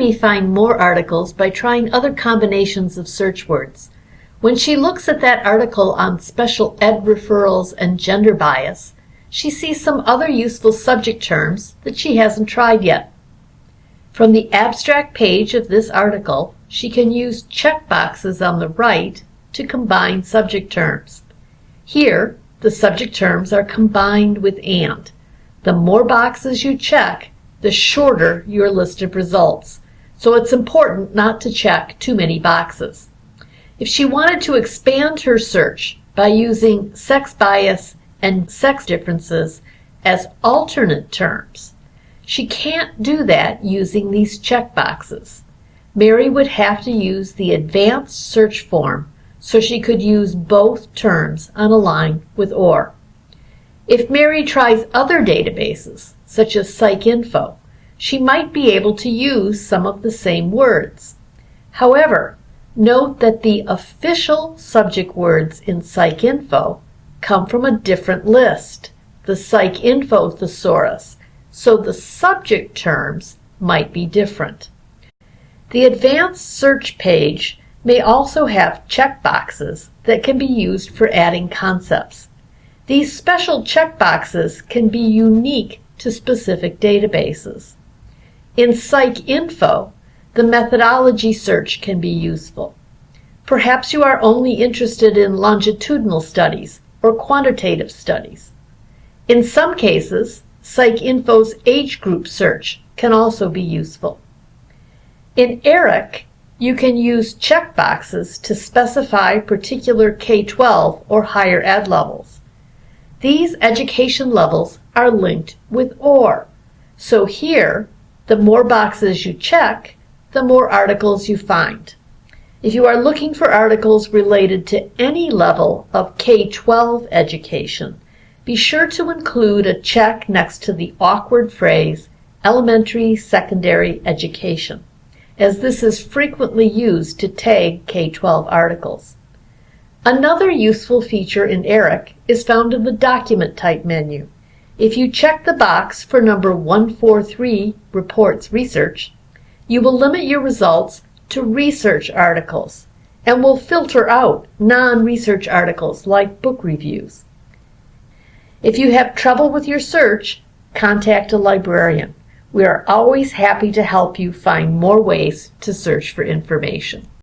may find more articles by trying other combinations of search words. When she looks at that article on special ed referrals and gender bias, she sees some other useful subject terms that she hasn't tried yet. From the abstract page of this article, she can use checkboxes on the right to combine subject terms. Here, the subject terms are combined with and. The more boxes you check, the shorter your list of results. So it's important not to check too many boxes. If she wanted to expand her search by using sex bias and sex differences as alternate terms, she can't do that using these check boxes. Mary would have to use the advanced search form so she could use both terms on a line with OR. If Mary tries other databases, such as PsycInfo, she might be able to use some of the same words. However, note that the official subject words in PsycInfo come from a different list, the PsycInfo thesaurus, so the subject terms might be different. The advanced search page may also have checkboxes that can be used for adding concepts. These special checkboxes can be unique to specific databases. In PsycInfo, the methodology search can be useful. Perhaps you are only interested in longitudinal studies or quantitative studies. In some cases, PsycInfo's age group search can also be useful. In ERIC, you can use checkboxes to specify particular K-12 or higher ed levels. These education levels are linked with OR. So here, the more boxes you check, the more articles you find. If you are looking for articles related to any level of K-12 education, be sure to include a check next to the awkward phrase elementary secondary education as this is frequently used to tag K-12 articles. Another useful feature in ERIC is found in the Document Type menu. If you check the box for number 143, Reports Research, you will limit your results to research articles and will filter out non-research articles like book reviews. If you have trouble with your search, contact a librarian. We are always happy to help you find more ways to search for information.